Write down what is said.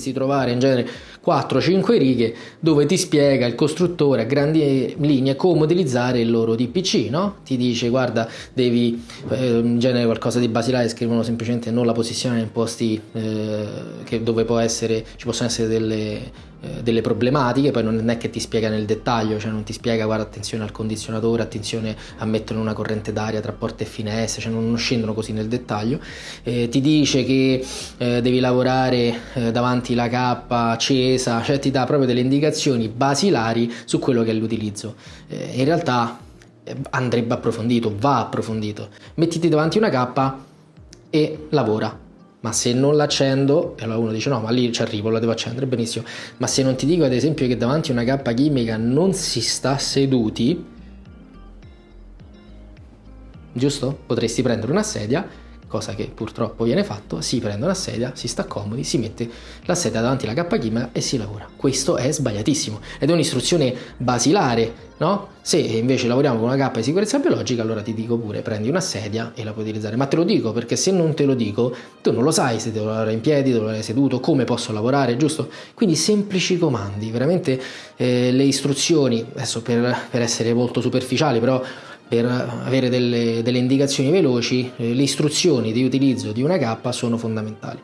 dovresti trovare in genere 4-5 righe dove ti spiega il costruttore a grandi linee come utilizzare il loro DPC, no? Ti dice guarda devi eh, in genere qualcosa di basilare, scrivono semplicemente non la posizione in posti eh, dove può essere, ci possono essere delle delle problematiche, poi non è che ti spiega nel dettaglio, cioè non ti spiega guarda attenzione al condizionatore, attenzione a mettere una corrente d'aria tra porte e finestre, cioè non, scendono così nel dettaglio, eh, ti dice che eh, devi lavorare eh, davanti la cappa accesa, cioè ti dà proprio delle indicazioni basilari su quello che è l'utilizzo. Eh, in realtà andrebbe approfondito, va approfondito. Mettiti davanti una cappa e lavora ma se non l'accendo, e allora uno dice no, ma lì ci arrivo, la devo accendere, benissimo, ma se non ti dico ad esempio che davanti a una cappa chimica non si sta seduti, giusto? Potresti prendere una sedia cosa che purtroppo viene fatto, si prende una sedia, si sta comodi, si mette la sedia davanti alla cappa chimica e si lavora. Questo è sbagliatissimo ed è un'istruzione basilare, no? Se invece lavoriamo con una cappa di sicurezza biologica, allora ti dico pure prendi una sedia e la puoi utilizzare. Ma te lo dico perché se non te lo dico, tu non lo sai se devo lavorare in piedi, devo lavorare seduto, come posso lavorare, giusto? Quindi semplici comandi, veramente eh, le istruzioni, adesso per, per essere molto superficiali, però per avere delle, delle indicazioni veloci, eh, le istruzioni di utilizzo di una K sono fondamentali.